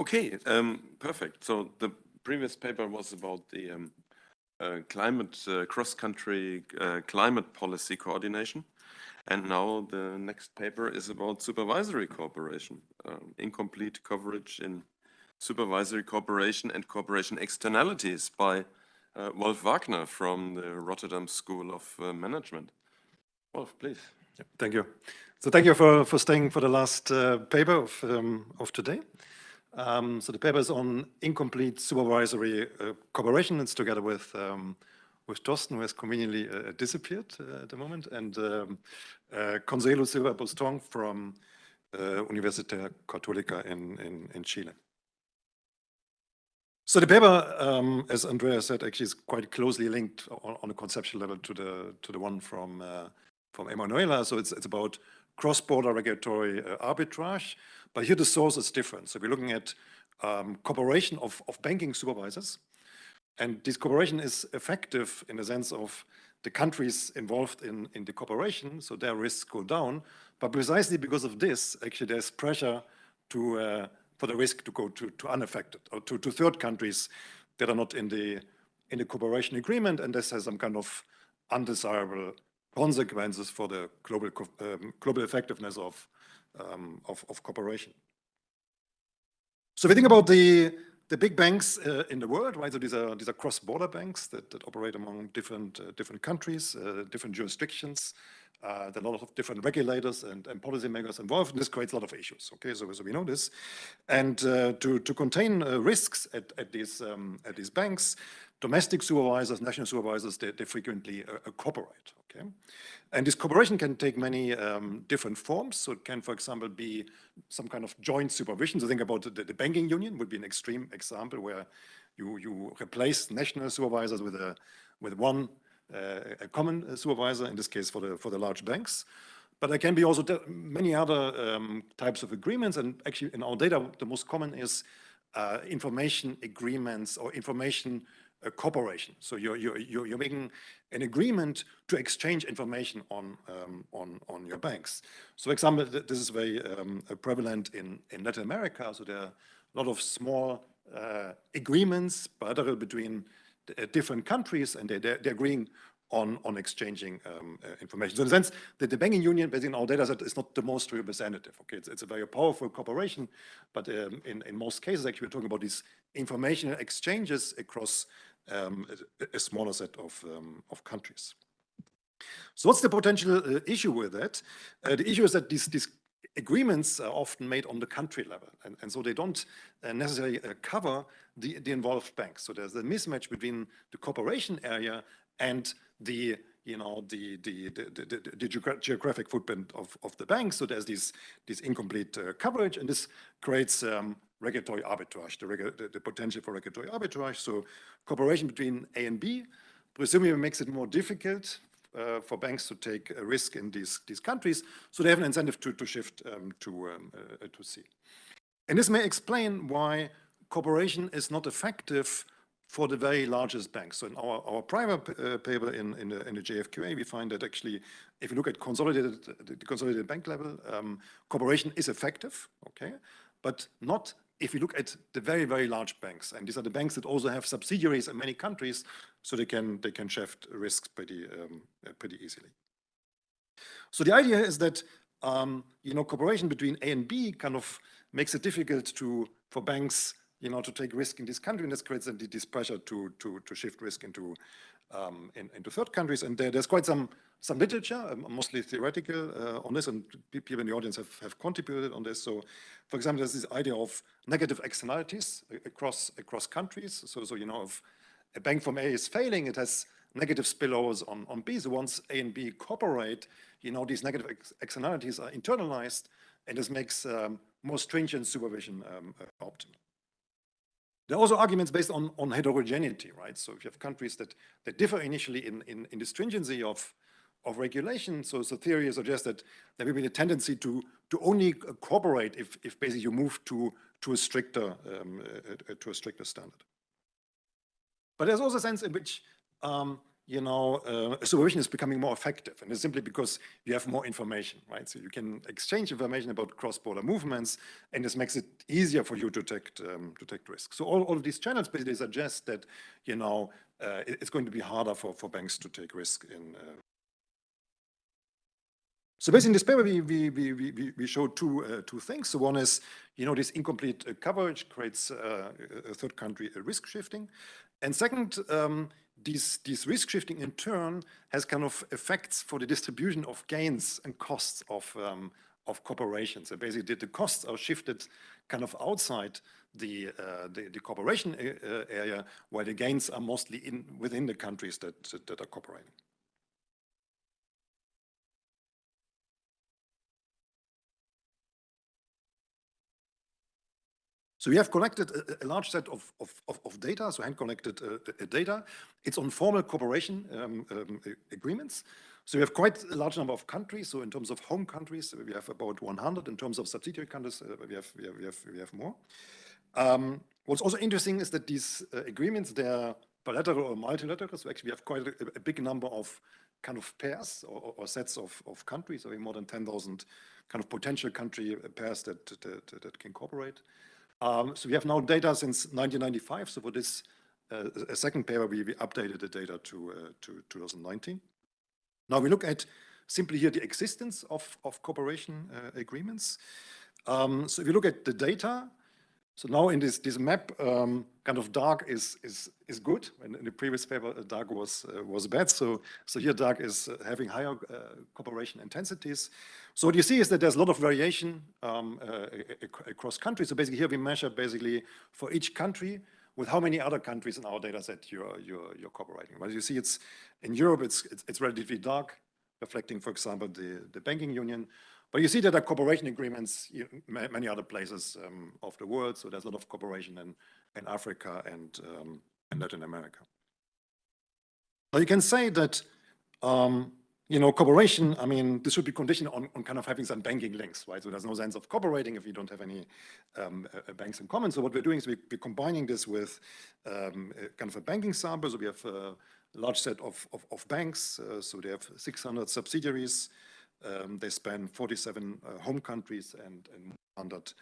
Okay, um, perfect. So the previous paper was about the um, uh, climate, uh, cross-country uh, climate policy coordination. And now the next paper is about supervisory cooperation, um, incomplete coverage in supervisory cooperation and cooperation externalities by uh, Wolf Wagner from the Rotterdam School of uh, Management. Wolf, please. Yeah, thank you. So thank you for, for staying for the last uh, paper of, um, of today. Um, so the paper is on incomplete supervisory uh, cooperation. It's together with um, with Thorsten, who has conveniently uh, disappeared uh, at the moment, and um, uh, Consuelo Silva Buston from uh, Universidad Católica in, in, in Chile. So the paper, um, as Andrea said, actually is quite closely linked on, on a conceptual level to the to the one from uh, from Emanuela. So it's it's about cross-border regulatory uh, arbitrage, but here the source is different. So we're looking at um, cooperation of, of banking supervisors, and this cooperation is effective in the sense of the countries involved in, in the cooperation, so their risks go down. But precisely because of this, actually there's pressure to uh, for the risk to go to, to unaffected or to, to third countries that are not in the in the cooperation agreement, and this has some kind of undesirable consequences for the global um, global effectiveness of, um, of, of cooperation. So if we think about the the big banks uh, in the world, right? So these are these are cross-border banks that, that operate among different uh, different countries, uh, different jurisdictions. Uh, there are a lot of different regulators and, and policymakers involved, and this creates a lot of issues. Okay, so, so we know this, and uh, to to contain uh, risks at at these um, at these banks, domestic supervisors, national supervisors, they, they frequently cooperate. Okay, and this cooperation can take many um, different forms. So it can, for example, be some kind of joint supervision. So think about the, the banking union would be an extreme example where you, you replace national supervisors with a with one uh, a common supervisor, in this case for the for the large banks. But there can be also many other um, types of agreements. And actually in our data, the most common is uh, information agreements or information a cooperation. So you're, you're, you're, making an agreement to exchange information on, um, on, on your banks. So for example, this is very um, prevalent in, in Latin America. So there are a lot of small uh, agreements bilateral between uh, different countries and they, they're, they're agreeing on, on exchanging um, uh, information. So in the sense that the banking union, based on our data set, is not the most representative. Okay, it's, it's a very powerful cooperation, but um, in, in most cases, actually, we're talking about these information exchanges across um, a, a, smaller set of, um, of countries. So what's the potential uh, issue with that? Uh, the issue is that these, these agreements are often made on the country level, and, and so they don't uh, necessarily uh, cover the, the involved banks. So there's a mismatch between the cooperation area and the you know the the the, the, the geographic footprint of, of the banks. So there's this this incomplete uh, coverage, and this creates um, regulatory arbitrage, the, regu the, the, potential for regulatory arbitrage. So cooperation between A and B presumably makes it more difficult uh, for banks to take a risk in these, these countries. So they have an incentive to, to shift um, to, um, uh, to C. And this may explain why cooperation is not effective for the very largest banks. So in our, our prior uh, paper in, in the, in, the, JFQA, we find that actually, if you look at consolidated, the consolidated bank level, um, cooperation is effective, okay, but not if you look at the very, very large banks, and these are the banks that also have subsidiaries in many countries, so they can they can shift risks pretty um, pretty easily. So the idea is that um, you know cooperation between A and B kind of makes it difficult to for banks you know to take risk in this country, and this creates this pressure to to to shift risk into um, in, into third countries. And there, there's quite some some literature, um, mostly theoretical, uh, on this, and people in the audience have, have contributed on this. So, for example, there's this idea of negative externalities across across countries. So, so you know, if a bank from A is failing, it has negative spillovers on, on B. So once A and B cooperate, you know, these negative ex externalities are internalized, and this makes um, more stringent supervision um, uh, optimal. There are also arguments based on, on heterogeneity, right? So if you have countries that, that differ initially in, in, in the stringency of, of regulation. So, so theory suggests that there will be a tendency to to only cooperate if if basically you move to to a stricter um, uh, uh, to a stricter standard. But there's also a sense in which um, you know, uh, supervision is becoming more effective. And it's simply because you have more information, right? So you can exchange information about cross-border movements, and this makes it easier for you to take, um, take risks. So all, all of these channels basically suggest that, you know, uh, it's going to be harder for, for banks to take risk in, uh, so basically in this paper, we, we, we, we, we show two, uh, two things. So one is, you know, this incomplete uh, coverage creates uh, a third country risk shifting. And second, um, these, these risk shifting in turn has kind of effects for the distribution of gains and costs of, um, of corporations. So basically the costs are shifted kind of outside the, uh, the, the, cooperation uh, area, while the gains are mostly in within the countries that, that are cooperating. So we have collected a, a large set of, of, of, data, so hand-collected uh, data. It's on formal cooperation um, um, agreements. So we have quite a large number of countries. So in terms of home countries, we have about 100. In terms of subsidiary countries, uh, we, have, we, have, we, have, we have more. Um, what's also interesting is that these uh, agreements, they're bilateral or multilateral. So actually we have quite a, a big number of kind of pairs or, or sets of, of countries. So more than 10,000 kind of potential country pairs that, that, that can cooperate. Um, so we have now data since 1995. So for this uh, a second paper, we, we, updated the data to, uh, to 2019. Now we look at simply here the existence of, of cooperation uh, agreements. Um, so if you look at the data, so now in this, this map, um, kind of dark is, is, is good. And in the previous paper, uh, dark was, uh, was bad. So, so here dark is uh, having higher uh, cooperation intensities. So what you see is that there's a lot of variation um, uh, across countries. So basically here we measure basically for each country with how many other countries in our data set you're, you're, you're cooperating. Well, you see it's in Europe, it's, it's, it's relatively dark, reflecting, for example, the, the banking union. But you see that there are cooperation agreements in many other places um, of the world. So there's a lot of cooperation in, in Africa and, um, in Latin America. Now you can say that, um, you know, cooperation, I mean, this should be conditioned on, on kind of having some banking links, right? So there's no sense of cooperating if you don't have any um, uh, banks in common. So what we're doing is we, are combining this with um, kind of a banking sample. So we have a large set of, of, of banks. Uh, so they have 600 subsidiaries. Um, they span 47 uh, home countries and, and 100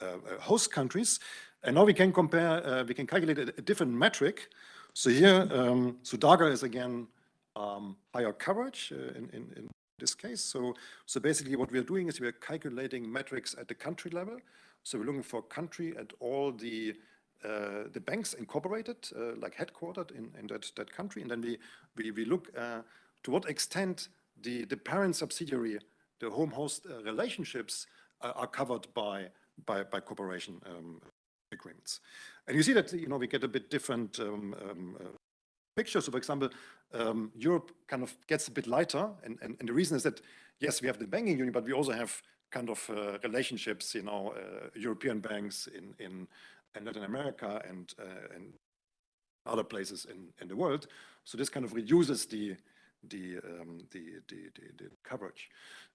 uh, uh, host countries. And now we can compare, uh, we can calculate a, a, different metric. So here, um, darker is again um, higher coverage uh, in, in, in, this case. So, so basically what we're doing is we're calculating metrics at the country level. So we're looking for country at all the uh, the banks incorporated, uh, like headquartered in, in that, that country. And then we, we, we look uh, to what extent the, the parent subsidiary, the home host uh, relationships uh, are covered by, by, by cooperation um, agreements. And you see that, you know, we get a bit different um, um, uh, picture. So for example, um, Europe kind of gets a bit lighter. And, and, and, the reason is that, yes, we have the banking union, but we also have kind of uh, relationships, you know, uh, European banks in, in, in, Latin America and, uh, and other places in, in the world. So this kind of reduces the, the, um, the, the, the, the, coverage.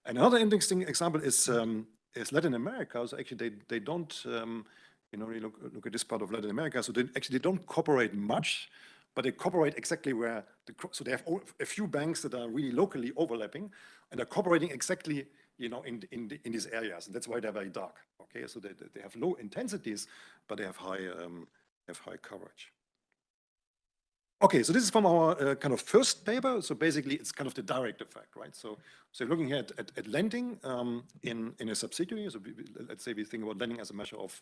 Another interesting example is, um, is Latin America. So actually they, they don't, um, you know, look, look at this part of Latin America. So they actually they don't cooperate much, but they cooperate exactly where, the, so they have a few banks that are really locally overlapping and they're cooperating exactly, you know, in, in, in these areas. And that's why they're very dark. Okay, so they, they have low intensities, but they have high, um, have high coverage. Okay, so this is from our uh, kind of first paper. So basically, it's kind of the direct effect, right? So, so looking at, at, at lending um, in, in a subsidiary. So we, let's say we think about lending as a measure of,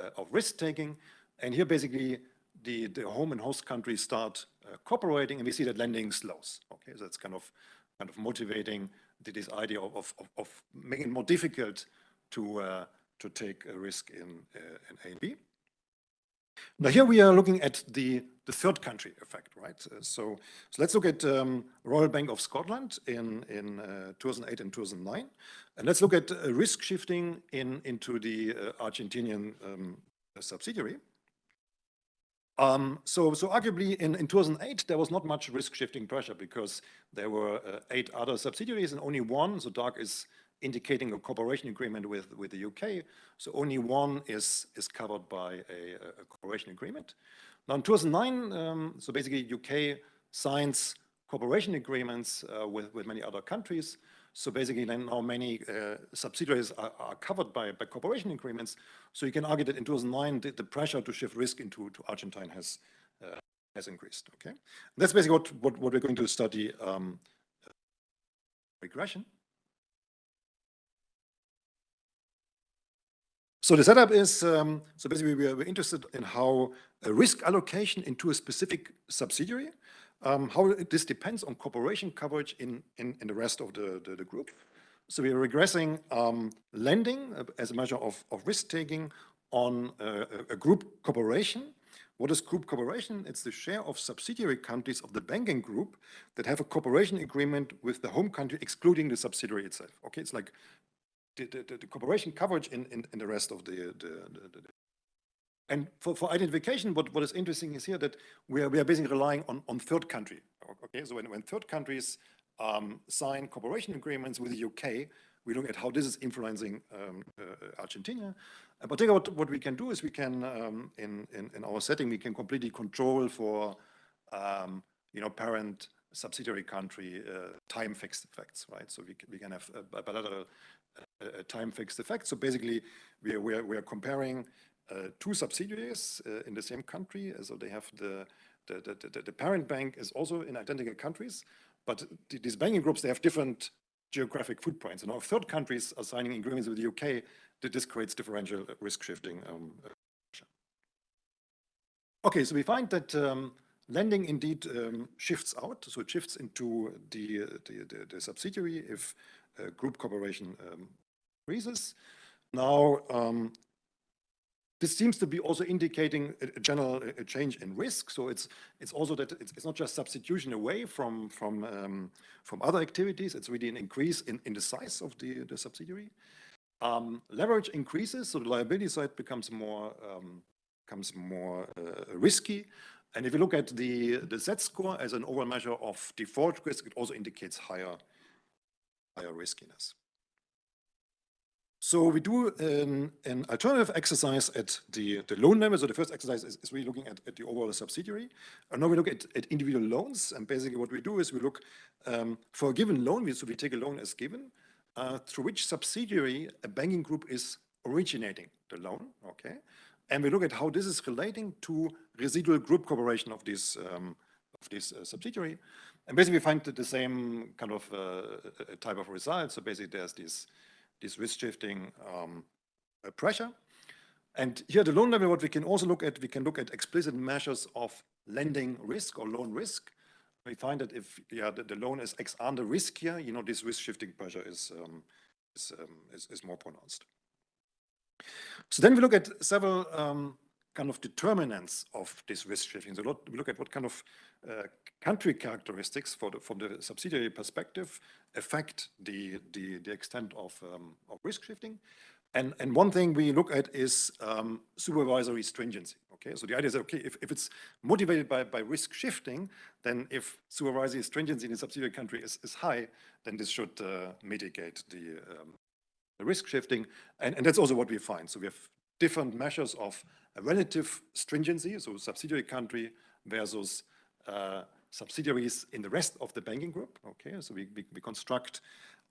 uh, of risk taking. And here basically the, the home and host countries start uh, cooperating and we see that lending slows. Okay, so that's kind of kind of motivating this idea of, of, of making it more difficult to, uh, to take a risk in, uh, in A and B. Now here we are looking at the, the third country effect, right? Uh, so, so let's look at um, Royal Bank of Scotland in, in uh, 2008 and 2009. And let's look at uh, risk shifting in, into the uh, Argentinian um, subsidiary. Um, so, so arguably in, in 2008, there was not much risk shifting pressure because there were uh, eight other subsidiaries and only one, so dark is indicating a cooperation agreement with, with the UK. So only one is, is covered by a, a cooperation agreement. Now in 2009, um, so basically UK signs cooperation agreements uh, with, with many other countries. So basically then now many uh, subsidiaries are, are, covered by, by cooperation agreements. So you can argue that in 2009, the, the pressure to shift risk into to Argentine has, uh, has increased, okay? That's basically what, what, what we're going to study um, regression. So the setup is, um, so basically we are interested in how a risk allocation into a specific subsidiary, um, how this depends on cooperation coverage in, in, in the rest of the, the, the, group. So we are regressing um, lending as a measure of, of risk-taking on a, a group cooperation. What is group cooperation? It's the share of subsidiary countries of the banking group that have a cooperation agreement with the home country, excluding the subsidiary itself. Okay, it's like the, the, the cooperation coverage in, in, in, the rest of the, the, and for, for identification, what, what is interesting is here that we are, we are basically relying on, on third country. Okay, so when, when third countries um, sign cooperation agreements with the UK, we look at how this is influencing um, uh, Argentina. And particularly what, what we can do is we can, um, in, in, in, our setting, we can completely control for, um, you know, parent subsidiary country uh, time fixed effects, right? So we, we can have bilateral a time fixed effect. So basically, we are, we are, we are comparing uh, two subsidiaries uh, in the same country. So they have the, the, the, the, parent bank is also in identical countries, but these banking groups, they have different geographic footprints. And our third countries are signing agreements with the UK this creates differential risk shifting. Um, okay, so we find that um, lending indeed um, shifts out. So it shifts into the, the, the, the subsidiary if uh, group cooperation um, increases. Now, um, this seems to be also indicating a, a general a change in risk. So it's it's also that it's, it's not just substitution away from from um, from other activities. It's really an increase in in the size of the the subsidiary. Um, leverage increases, so the liability side becomes more um, becomes more uh, risky. And if you look at the the Z score as an overall measure of default risk, it also indicates higher higher riskiness. So we do an, an, alternative exercise at the, the loan level. So the first exercise is, is really looking at, at, the overall subsidiary. And now we look at, at, individual loans. And basically what we do is we look um, for a given loan, so we take a loan as given, uh, through which subsidiary a banking group is originating the loan, okay? And we look at how this is relating to residual group cooperation of this, um, of this uh, subsidiary. And basically we find the same kind of uh, type of result. So basically there's this this risk shifting um, uh, pressure. And here at the loan level, what we can also look at, we can look at explicit measures of lending risk or loan risk. We find that if yeah, the, the loan is ex ante riskier, you know, this risk shifting pressure is, um, is, um, is, is, more pronounced. So then we look at several um, kind of determinants of this risk shifting. So we look at what kind of uh, country characteristics the, from the subsidiary perspective affect the, the, the extent of, um, of risk shifting. And, and one thing we look at is um, supervisory stringency. Okay, so the idea is, okay, if, if it's motivated by, by risk shifting, then if supervisory stringency in a subsidiary country is, is high, then this should uh, mitigate the, um, the risk shifting. And, and that's also what we find. So we have different measures of relative stringency, so subsidiary country versus uh, subsidiaries in the rest of the banking group. Okay, so we, we, we construct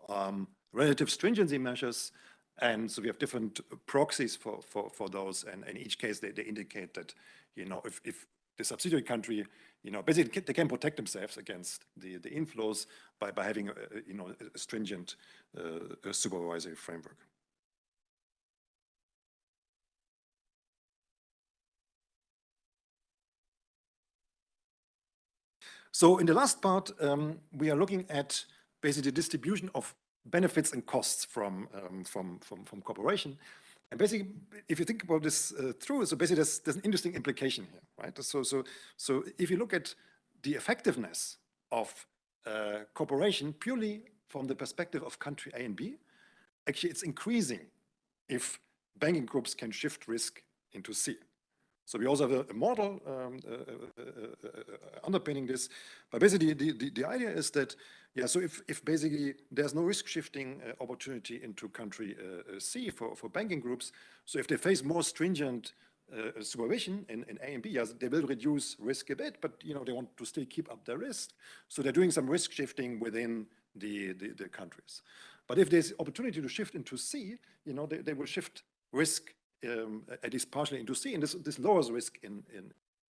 um, relative stringency measures and so we have different proxies for, for, for those and in each case they, they indicate that, you know, if, if the subsidiary country, you know, basically they can protect themselves against the, the inflows by, by having, a, you know, a stringent uh, supervisory framework. So in the last part, um, we are looking at basically the distribution of benefits and costs from, um, from, from, from cooperation. And basically, if you think about this uh, through, so basically there's, there's an interesting implication here, right? So, so, so if you look at the effectiveness of uh, cooperation purely from the perspective of country A and B, actually it's increasing if banking groups can shift risk into C. So we also have a, model um, uh, uh, uh, underpinning this. But basically, the, the, the, idea is that, yeah, so if, if basically there's no risk shifting opportunity into country C for, for banking groups, so if they face more stringent uh, supervision in, in A and B, yes, they will reduce risk a bit, but you know they want to still keep up their risk. So they're doing some risk shifting within the, the, the countries. But if there's opportunity to shift into C, you know, they, they will shift risk um, at least partially into C, and this, this lowers risk in, in.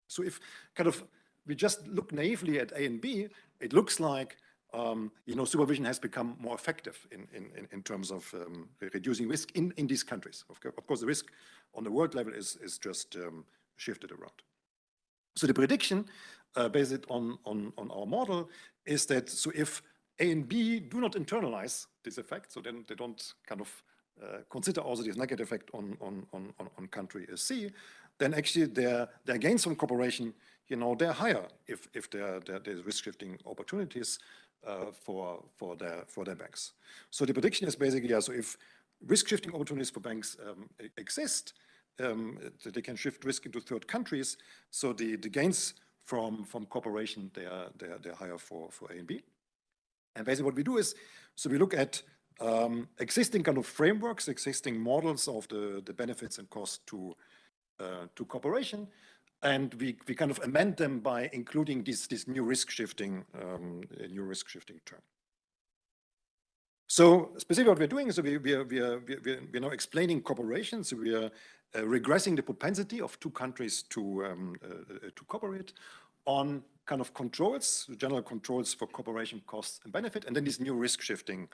So if kind of we just look naively at A and B, it looks like um, you know, supervision has become more effective in, in, in terms of um, reducing risk in, in these countries. Of, of, course, the risk on the world level is, is just um, shifted around. So the prediction uh, based on, on, on our model is that so if A and B do not internalize this effect, so then they don't kind of uh, consider also this negative effect on, on, on, on country C, then actually their, their gains from cooperation, you know, they're higher if, if there, there, there's risk shifting opportunities uh, for, for, their, for their banks. So the prediction is basically, yeah, so if risk shifting opportunities for banks um, exist, um, they can shift risk into third countries. So the, the gains from, from cooperation, they are, they are, they're higher for, for A and B. And basically what we do is, so we look at um, existing kind of frameworks, existing models of the, the benefits and costs to, uh, to cooperation. And we, we kind of amend them by including this, this new risk shifting, um, new risk shifting term. So specifically what we're doing is we, we, are, we, are, we, are, we are now explaining cooperation. So we are uh, regressing the propensity of two countries to, um, uh, uh to cooperate on kind of controls, general controls for cooperation costs and benefit, and then this new risk shifting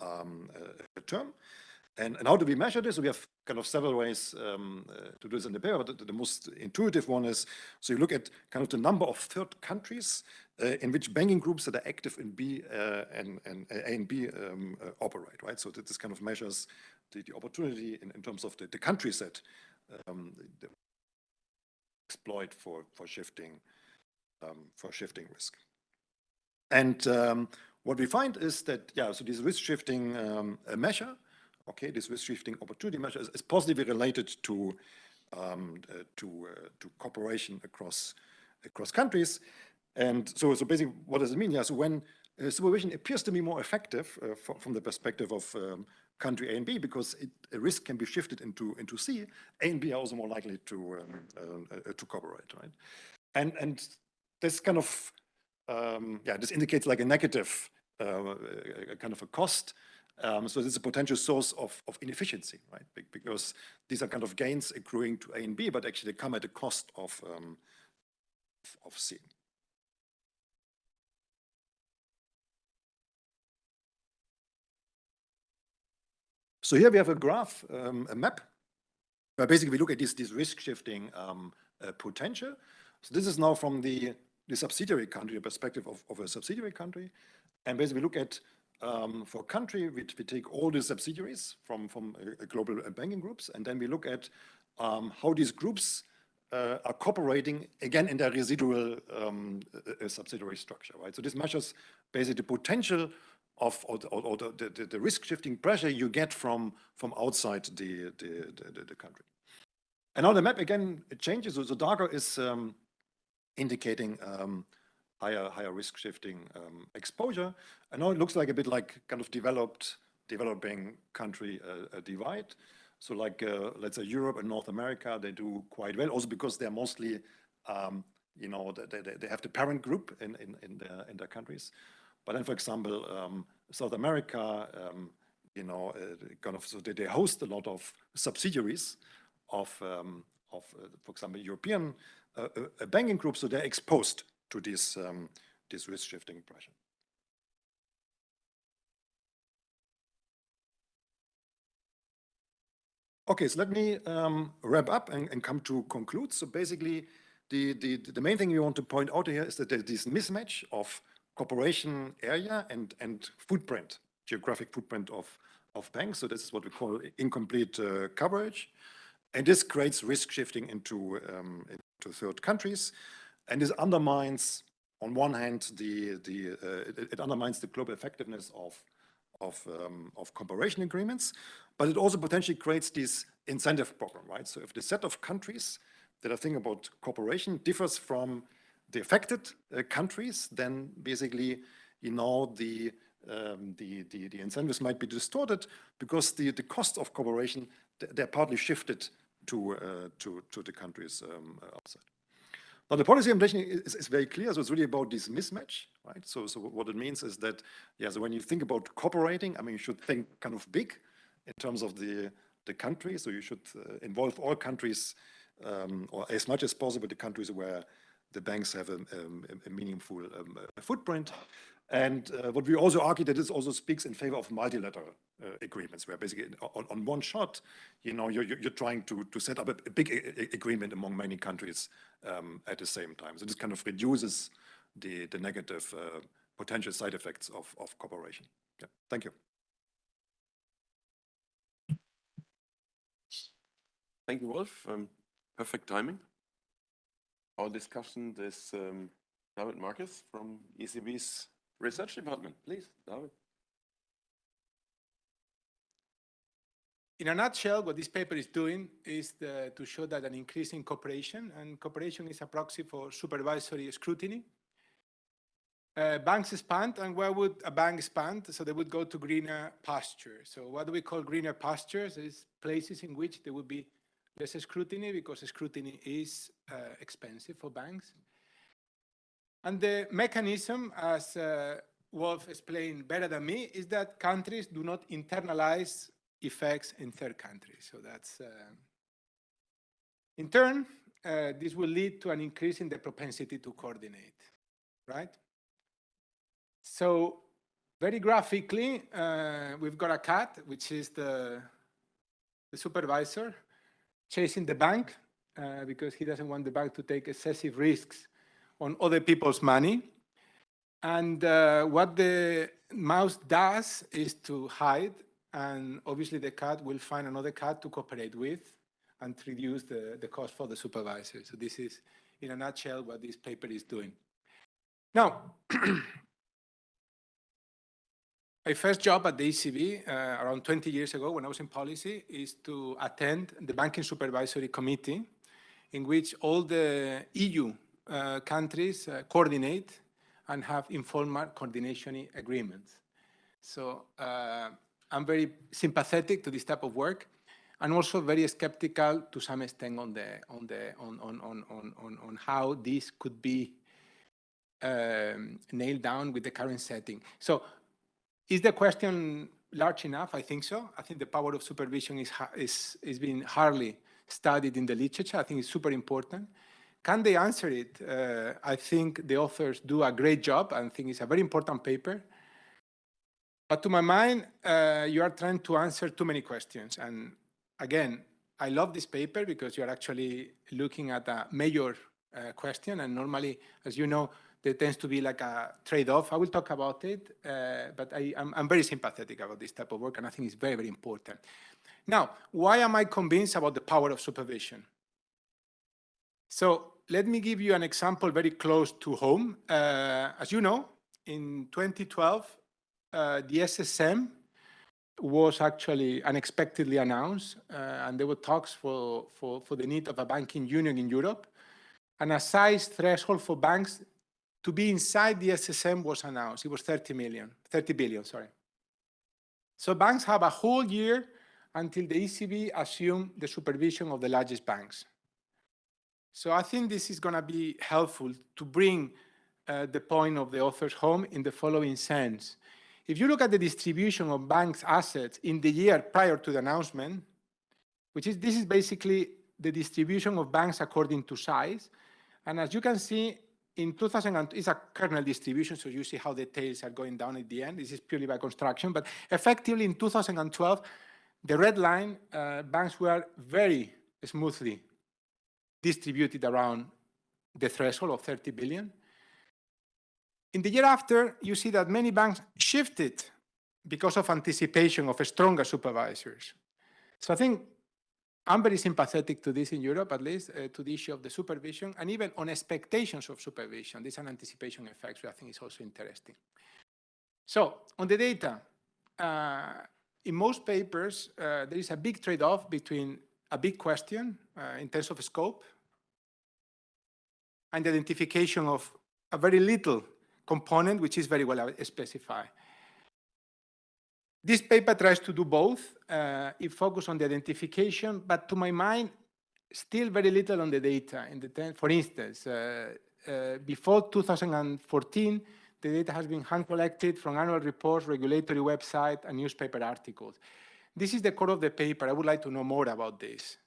um, uh, term. And, and, how do we measure this? We have kind of several ways um, uh, to do this in the paper, but the, the, most intuitive one is, so you look at kind of the number of third countries uh, in which banking groups that are active in B uh, and, and A and B um, uh, operate, right? So this kind of measures the, the opportunity in, in, terms of the, the countries that um, exploit for, for shifting, um, for shifting risk. And um, what we find is that, yeah, so this risk shifting um, measure Okay, this risk shifting opportunity measure is, is positively related to um, uh, to uh, to cooperation across across countries. And so, so basically, what does it mean? Yeah, so when uh, supervision appears to be more effective uh, from, from the perspective of um, country A and B, because it, a risk can be shifted into into C, A and B are also more likely to um, uh, uh, to cooperate, right? And and this kind of um, yeah, this indicates like a negative kind of a cost um, so this is a potential source of, of inefficiency, right? Because these are kind of gains accruing to A and B, but actually they come at the cost of, um, of C. So here we have a graph, um, a map, where basically we look at this, this risk shifting um, uh, potential. So this is now from the, the subsidiary country, the perspective of, of a subsidiary country. And basically we look at um, for country, we, we, take all the subsidiaries from, from a, global banking groups, and then we look at um, how these groups uh, are cooperating again in their residual um, uh, subsidiary structure, right? So this measures basically the potential of or, the, or the, the, the, risk shifting pressure you get from from outside the the, the, country. And now the map again it changes. So the darker is um, indicating um, higher higher risk shifting um, exposure. I know it looks like a bit like kind of developed developing country uh, divide. So like uh, let's say Europe and North America, they do quite well. Also because they're mostly um, you know they, they, they have the parent group in in in their in their countries. But then, for example, um, South America, um, you know, uh, kind of so they, they host a lot of subsidiaries of um, of, uh, for example, European uh, uh, banking groups, so they're exposed to this, um, this risk shifting pressure. Okay, so let me um, wrap up and, and, come to conclude. So basically, the, the, the main thing we want to point out here is that there's this mismatch of cooperation area and, and footprint, geographic footprint of, of banks. So this is what we call incomplete uh, coverage. And this creates risk shifting into, um, into third countries. And this undermines, on one hand, the, the, uh, it, it, undermines the global effectiveness of, of, um, of cooperation agreements, but it also potentially creates this incentive problem, right? So if the set of countries that are thinking about cooperation differs from the affected uh, countries, then basically, you know, the, um, the, the, the, incentives might be distorted because the, the cost of cooperation, they're partly shifted to, uh, to, to the countries um, outside. Now, the policy implementation is, is, very clear. So it's really about this mismatch, right? So, so what it means is that, yeah, so when you think about cooperating, I mean, you should think kind of big in terms of the, the country. So you should uh, involve all countries, um, or as much as possible, the countries where the banks have a, a, a meaningful um, footprint. And uh, what we also argue that this also speaks in favor of multilateral uh, agreements, where basically on, on, one shot, you know, you're, you're trying to, to set up a, a big agreement among many countries um, at the same time. So this kind of reduces the, the negative uh, potential side effects of, of cooperation. Yeah, thank you. Thank you, Wolf. Um, perfect timing. Our discussion is um, David Marques from ECB's Research Department. Please, David. In a nutshell, what this paper is doing is the, to show that an increase in cooperation, and cooperation is a proxy for supervisory scrutiny. Uh, banks expand, and where would a bank expand? So they would go to greener pastures. So what do we call greener pastures? Is places in which there would be less scrutiny because scrutiny is uh, expensive for banks. And the mechanism, as uh, Wolf explained better than me, is that countries do not internalize effects in third countries. So that's, uh, in turn, uh, this will lead to an increase in the propensity to coordinate, right? So very graphically, uh, we've got a cat, which is the, the supervisor, chasing the bank uh, because he doesn't want the bank to take excessive risks on other people's money. And uh, what the mouse does is to hide, and obviously the cat will find another cat to cooperate with and reduce the, the cost for the supervisor. So this is, in a nutshell, what this paper is doing. Now, my first job at the ECB, uh, around 20 years ago when I was in policy, is to attend the Banking Supervisory Committee, in which all the EU uh, countries uh, coordinate and have informal coordination agreements. So uh, I'm very sympathetic to this type of work and also very skeptical to some extent on the on the on on on on on how this could be um, nailed down with the current setting. So is the question large enough? I think so. I think the power of supervision is is is being hardly studied in the literature. I think it's super important. Can they answer it? Uh, I think the authors do a great job. and think it's a very important paper. But to my mind, uh, you are trying to answer too many questions. And again, I love this paper because you're actually looking at a major uh, question. And normally, as you know, there tends to be like a trade-off. I will talk about it, uh, but I, am very sympathetic about this type of work, and I think it's very, very important. Now, why am I convinced about the power of supervision? So let me give you an example very close to home. Uh, as you know, in 2012, uh, the SSM was actually unexpectedly announced, uh, and there were talks for, for, for the need of a banking union in Europe. And a size threshold for banks to be inside the SSM was announced. It was 30 million, 30 billion, sorry. So banks have a whole year until the ECB assume the supervision of the largest banks. So I think this is going to be helpful to bring uh, the point of the authors home in the following sense. If you look at the distribution of banks' assets in the year prior to the announcement, which is this is basically the distribution of banks according to size. And as you can see, in 2000, it's a kernel distribution, so you see how the tails are going down at the end. This is purely by construction, but effectively in 2012, the red line, uh, banks were very smoothly distributed around the threshold of 30 billion. In the year after, you see that many banks shifted because of anticipation of stronger supervisors. So I think I'm very sympathetic to this in Europe, at least, uh, to the issue of the supervision, and even on expectations of supervision. This is an anticipation effect, which I think is also interesting. So on the data, uh, in most papers, uh, there is a big trade-off between a big question uh, in terms of scope and the identification of a very little component, which is very well specified. This paper tries to do both. Uh, it focuses on the identification, but to my mind, still very little on the data. In the ten, for instance, uh, uh, before 2014, the data has been hand collected from annual reports, regulatory website, and newspaper articles. This is the core of the paper. I would like to know more about this.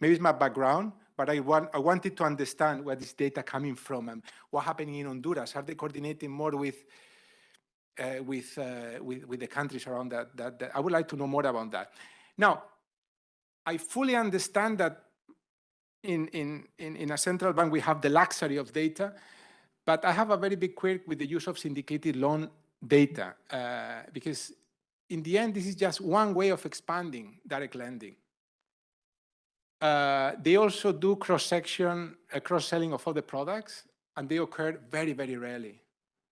Maybe it's my background, but I, want, I wanted to understand where this data coming from and what happening in Honduras. Are they coordinating more with uh, with, uh, with, with the countries around that, that, that? I would like to know more about that. Now, I fully understand that in, in, in, in a central bank we have the luxury of data, but I have a very big quirk with the use of syndicated loan data uh, because in the end, this is just one way of expanding direct lending. Uh, they also do cross-section, uh, cross-selling of other products, and they occur very, very rarely.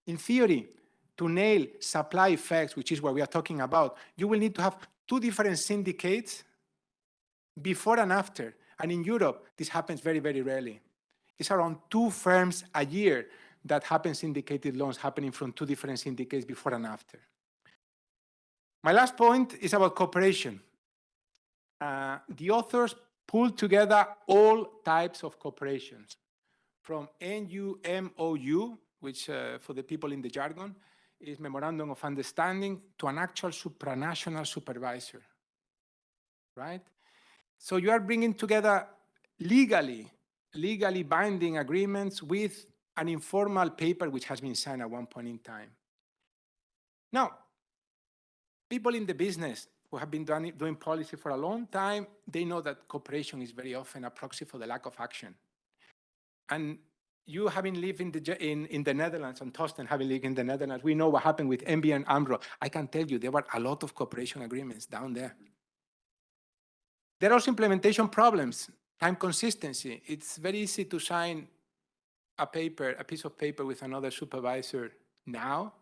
In theory, to nail supply effects, which is what we are talking about, you will need to have two different syndicates before and after. And in Europe, this happens very, very rarely. It's around two firms a year that happen syndicated loans happening from two different syndicates before and after. My last point is about cooperation. Uh, the authors pulled together all types of cooperations, from an MOU, which uh, for the people in the jargon, is Memorandum of Understanding, to an actual supranational supervisor, right? So you are bringing together legally, legally binding agreements with an informal paper which has been signed at one point in time. Now, people in the business who have been doing, doing policy for a long time, they know that cooperation is very often a proxy for the lack of action. And you having lived in the, in, in the Netherlands and Thorsten having lived in the Netherlands, we know what happened with ABN AMRO. I can tell you there were a lot of cooperation agreements down there. There are also implementation problems, time consistency. It's very easy to sign a paper, a piece of paper with another supervisor now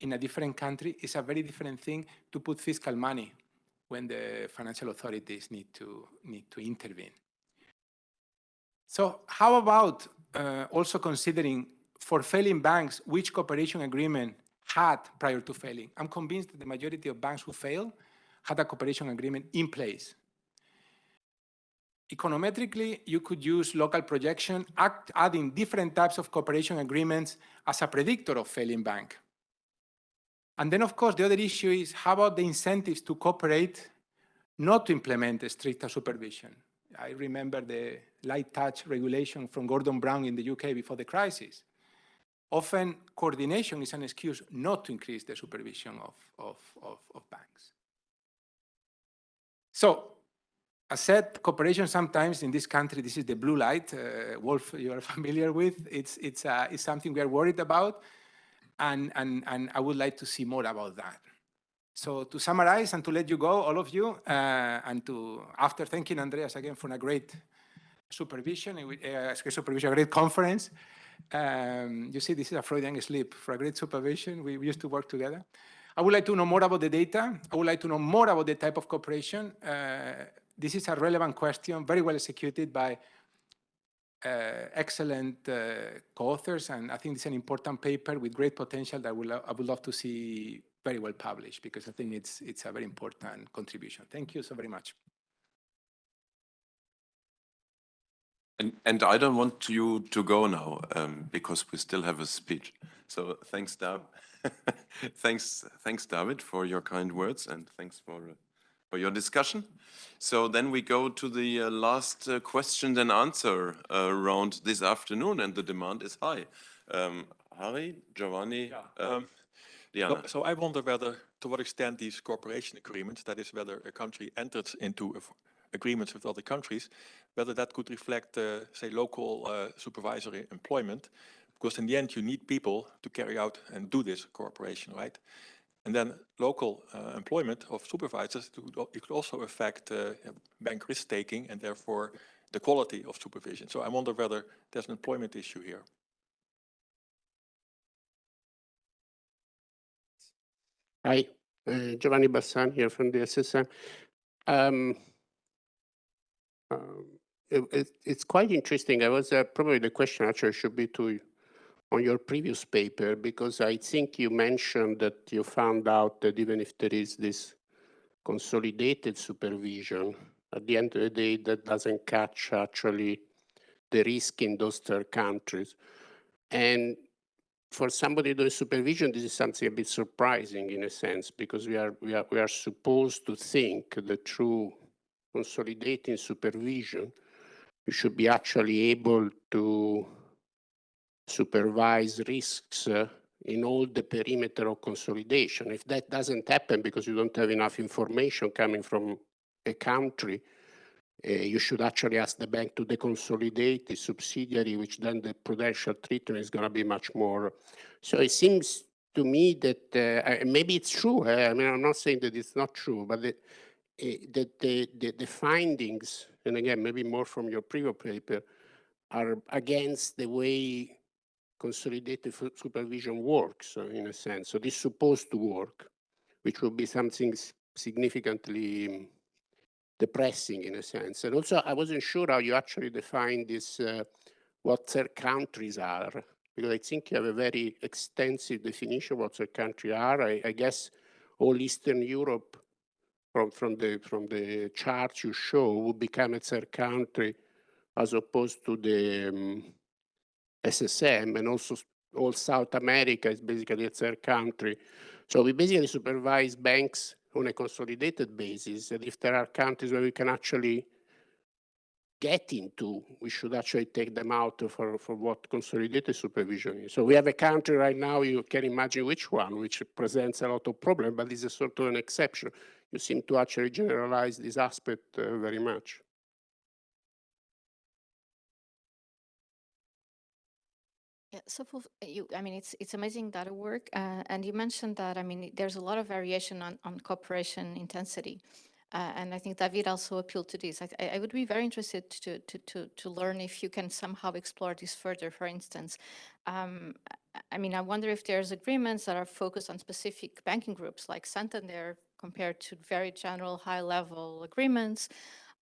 in a different country It's a very different thing to put fiscal money when the financial authorities need to need to intervene. So how about uh, also considering for failing banks which cooperation agreement had prior to failing? I'm convinced that the majority of banks who fail had a cooperation agreement in place. Econometrically, you could use local projection, act, adding different types of cooperation agreements as a predictor of failing bank. And then, of course, the other issue is how about the incentives to cooperate not to implement stricter supervision? I remember the light touch regulation from Gordon Brown in the UK before the crisis. Often coordination is an excuse not to increase the supervision of, of, of, of banks. So, as said, cooperation sometimes in this country, this is the blue light, uh, Wolf, you are familiar with. It's, it's, uh, it's something we are worried about and, and, and I would like to see more about that. So to summarize and to let you go, all of you, uh, and to, after thanking Andreas again for a great supervision, uh, supervision, a great conference, um, you see this is a Freudian slip for a great supervision. We, we, used to work together. I would like to know more about the data. I would like to know more about the type of cooperation. Uh, this is a relevant question, very well executed by uh, excellent uh, co-authors, and I think it's an important paper with great potential that I would, I would love to see very well published because I think it's, it's a very important contribution. Thank you so very much. And, and I don't want you to go now um, because we still have a speech. So thanks, David. thanks, thanks, David, for your kind words, and thanks for uh, for your discussion. So then we go to the uh, last uh, question and answer uh, round this afternoon, and the demand is high. Um, Harry, Giovanni, yeah. um, Diana. So, so, I wonder whether, to what extent these cooperation agreements, that is whether a country enters into agreements with other countries, whether that could reflect, uh, say, local uh, supervisory employment, because in the end you need people to carry out and do this cooperation, right? And then local uh, employment of supervisors, it could also affect uh, bank risk taking and therefore the quality of supervision. So I wonder whether there's an employment issue here. Hi, uh, Giovanni Bassan here from the SSM. Um, um, it, it, it's quite interesting. I was uh, probably the question actually should be to on your previous paper, because I think you mentioned that you found out that even if there is this consolidated supervision, At the end of the day, that doesn't catch actually the risk in those third countries. And for somebody doing supervision, this is something a bit surprising in a sense, because we are, we are, we are supposed to think that through consolidating supervision, you should be actually able to supervise risks uh, in all the perimeter of consolidation. If that doesn't happen because you don't have enough information coming from a country, uh, you should actually ask the bank to deconsolidate the subsidiary, which then the prudential treatment is going to be much more. So it seems to me that uh, maybe it's true. Uh, I mean, I'm not saying that it's not true, but the, that the, the, the findings, and again, maybe more from your previous paper, are against the way consolidated supervision works uh, in a sense. So this is supposed to work, which will be something significantly um, depressing in a sense. And also, I wasn't sure how you actually define this, uh, what third countries are, because I think you have a very extensive definition of what third countries are. I, I guess all Eastern Europe, from, from, the, from the charts you show, would become a third country as opposed to the um, SSM and also all South America is basically a third country. So we basically supervise banks on a consolidated basis. And if there are countries where we can actually get into, we should actually take them out for, for what consolidated supervision is. So we have a country right now, you can imagine which one, which presents a lot of problem, but this is sort of an exception. You seem to actually generalize this aspect uh, very much. So for you, I mean, it's it's amazing data work, uh, and you mentioned that. I mean, there's a lot of variation on on cooperation intensity, uh, and I think David also appealed to this. I, I would be very interested to to to to learn if you can somehow explore this further. For instance, um, I mean, I wonder if there's agreements that are focused on specific banking groups like Santander compared to very general high-level agreements.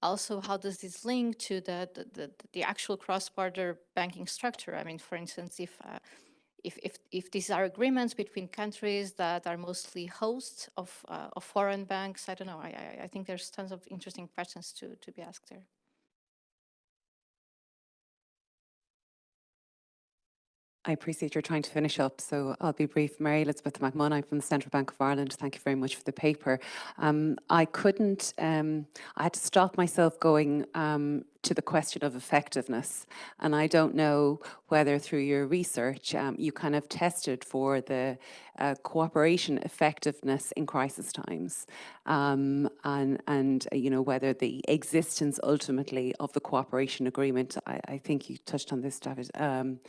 Also, how does this link to the, the, the, the actual cross-border banking structure? I mean, for instance, if, uh, if, if, if these are agreements between countries that are mostly hosts of, uh, of foreign banks, I don't know. I, I, I think there's tons of interesting questions to, to be asked there. I appreciate you're trying to finish up, so I'll be brief. Mary Elizabeth McMahon from the Central Bank of Ireland. Thank you very much for the paper. Um, I couldn't, um, I had to stop myself going um, to the question of effectiveness. And I don't know whether through your research um, you kind of tested for the uh, cooperation effectiveness in crisis times um, and, and uh, you know, whether the existence ultimately of the cooperation agreement, I, I think you touched on this, David, um,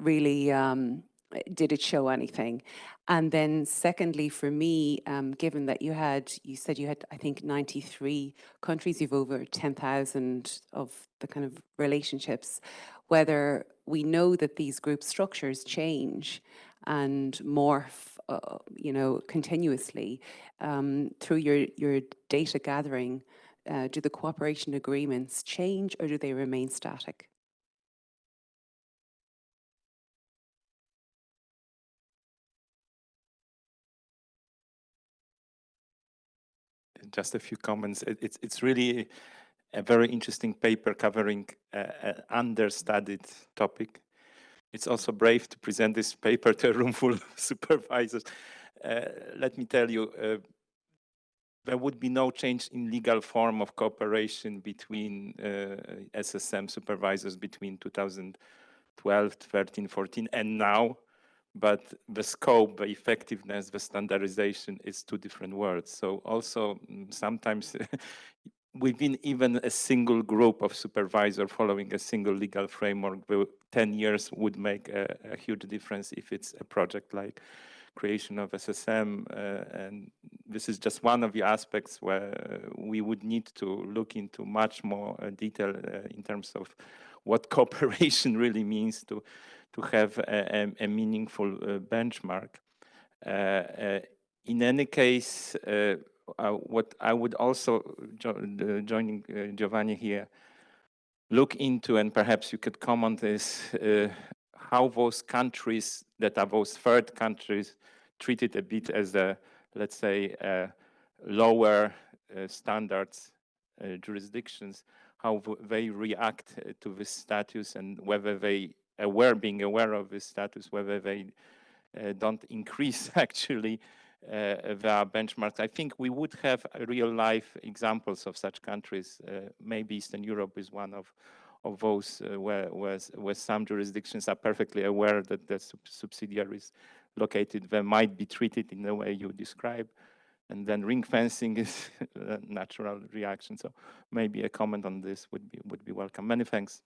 really um, did it show anything? And then secondly, for me, um, given that you had, you said you had, I think, 93 countries, you've over 10,000 of the kind of relationships, whether we know that these group structures change and morph, uh, you know, continuously um, through your, your data gathering, uh, do the cooperation agreements change or do they remain static? Just a few comments. It, it's, it's really a very interesting paper covering an understudied topic. It's also brave to present this paper to a room full of supervisors. Uh, let me tell you, uh, there would be no change in legal form of cooperation between uh, SSM supervisors between 2012, 13, 14, and now but the scope, the effectiveness, the standardization is two different words. So also mm, sometimes within even a single group of supervisor following a single legal framework, 10 years would make a, a huge difference if it's a project like creation of SSM. Uh, and this is just one of the aspects where we would need to look into much more uh, detail uh, in terms of what cooperation really means to to have a, a, a meaningful uh, benchmark. Uh, uh, in any case, what I would also, jo joining Giovanni here, look into, and perhaps you could comment this, how those countries that are those third countries treated a bit as a, let's say, lower uh, standards uh, jurisdictions, how they react uh, to this status and whether they aware, being aware of this status, whether they uh, don't increase actually uh, their benchmarks. I think we would have uh, real life examples of such countries. Uh, maybe Eastern Europe is one of of those uh, where, where, where some jurisdictions are perfectly aware that the sub- subsidiaries located there might be treated in the way you describe. And then ring fencing is a natural reaction. So maybe a comment on this would be would be welcome. Many thanks.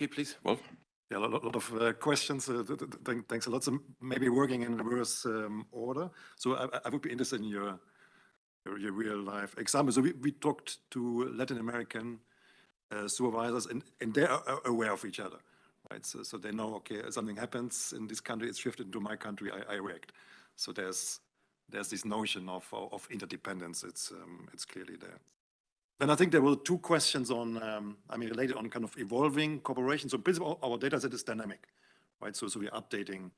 Okay, please, Wolf. Yeah, a lot, lot of uh, questions. Uh, th- th- thank- thanks a lot. So maybe working in reverse um, order. So I, I- would be interested in your, your, your real life example. So we, we talked to Latin American uh, supervisors and, and they are are aware of each other, right? So, so they know, okay, something happens in this country, it's shifted into my country, I, I react. So there's, there's this notion of, of of interdependence. It's, um, it's clearly there. Then I think there were two questions on, um, I mean, related on kind of evolving cooperation. So basically, our- our data set is dynamic, right? So, so we're updating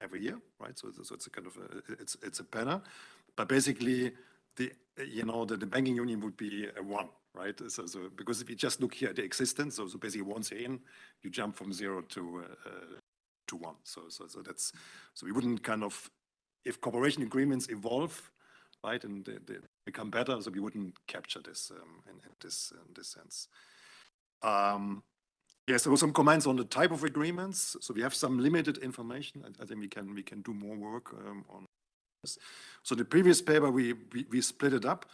every year, right? So, so it's a kind of, a, it's, it's a banner. But basically, the, you know, the, the banking union would be a one, right? So, so because if you just look here at the existence, so, so basically once you're in, you jump from zero to, uh, to one. So, so, so that's, so we wouldn't kind of, if cooperation agreements evolve, right, and they, they become better, so we wouldn't capture this um, in, in this in this sense. Um, yes, there were some comments on the type of agreements. So we have some limited information. I, I think we can we can do more work um, on this. So the previous paper we we, we split it up,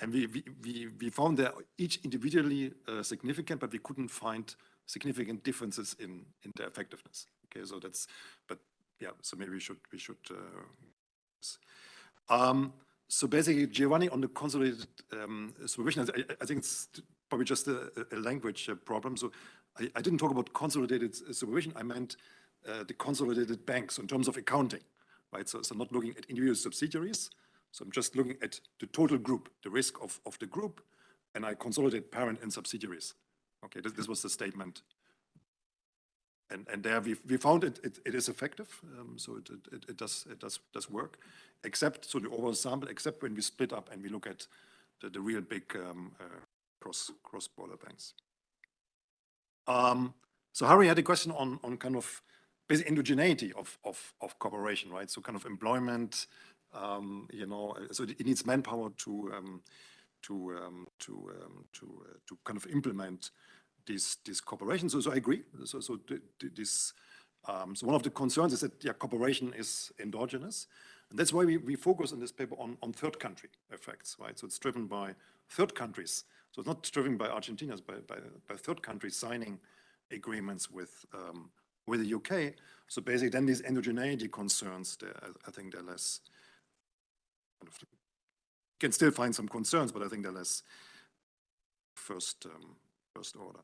and we we we, found that each individually uh, significant, but we couldn't find significant differences in in their effectiveness. Okay, so that's but yeah. So maybe we should we should. Uh, um, so basically, Giovanni, on the consolidated um, supervision, I, I- think it's probably just a, a language uh, problem. So I, I didn't talk about consolidated supervision. I meant uh, the consolidated banks in terms of accounting, right? So, so not looking at individual subsidiaries. So I'm just looking at the total group, the risk of, of the group, and I consolidate parent and subsidiaries. Okay, this, this was the statement. And, and there we, we found it, it, it is effective. Um, so it, it, it does, it does, does work, except, so the overall sample, except when we split up and we look at the, the real big um, uh, cross, cross-border banks. Um, so Harry had a question on, on kind of basic endogeneity of, of, of cooperation, right? So kind of employment, um, you know, uh, so it needs manpower to, um, to, um, to, to, uh, to kind of implement this, this cooperation. So, so I agree. So, so th- th- this, um, so one of the concerns is that yeah, cooperation is endogenous. And that's why we, we focus in this paper on, on third country effects, right? So it's driven by third countries. So it's not driven by Argentina, it's by, by, by third countries signing agreements with, um, with the UK. So basically then these endogeneity concerns, I, I think they're less, kind of, can still find some concerns, but I think they're less first, um, first order.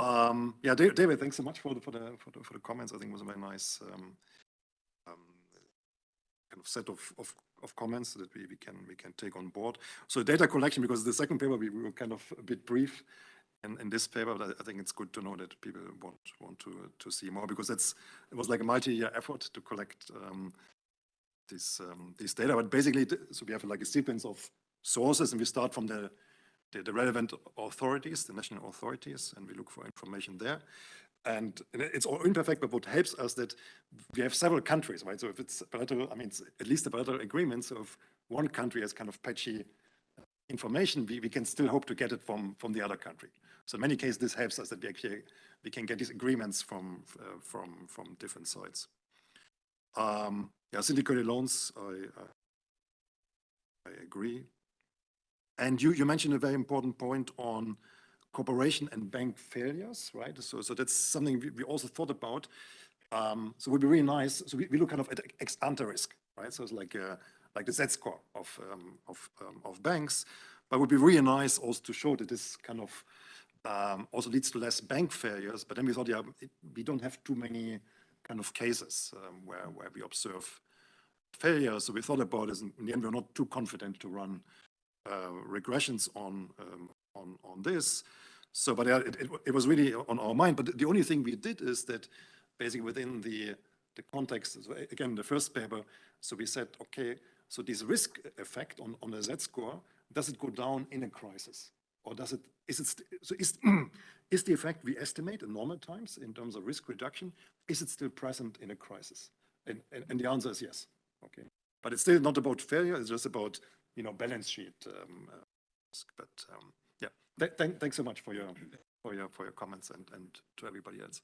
Um, yeah, David, thanks so much for the, for the, for the, for the comments. I think it was a very nice, um, um, kind of set of, of, of comments that we, we can, we can take on board. So data collection, because the second paper, we, we were kind of a bit brief in, in this paper, but I, I think it's good to know that people want, want to, to see more because that's, it was like a multi-year effort to collect, um, this, um, this data, but basically, so we have like a sequence of sources and we start from the, the, the relevant authorities, the national authorities, and we look for information there. And it's all imperfect, but what helps us that we have several countries, right? So if it's bilateral, I mean, it's at least a bilateral agreement. So if one country has kind of patchy information, we, we can still hope to get it from, from the other country. So in many cases, this helps us that we actually, we can get these agreements from, uh, from, from different sides. Um, yeah, syndicated loans, I, I, I agree. And you, you mentioned a very important point on cooperation and bank failures, right? So, so that's something we, we also thought about. Um, so it would be really nice. So we, we look kind of at ex ante risk, right? So it's like uh, like the Z score of um, of um, of banks, but it would be really nice also to show that this kind of um, also leads to less bank failures. But then we thought, yeah, it, we don't have too many kind of cases um, where where we observe failures. So we thought about this, and in the end, we're not too confident to run regressions on um, on on this. So, but yeah, it, it, it was really on our mind. But the only thing we did is that basically within the the context. So again, the first paper, so we said, okay, so this risk effect on, on the Z-score, does it go down in a crisis? Or does it, is it, so is, is the effect we estimate in normal times in terms of risk reduction, is it still present in a crisis? And, and, and the answer is yes, okay. But it's still not about failure, it's just about, you know, balance sheet. um, uh, risk. But, um, yeah, Th- thank, thanks so much for your, for your, for your comments and, and to everybody else.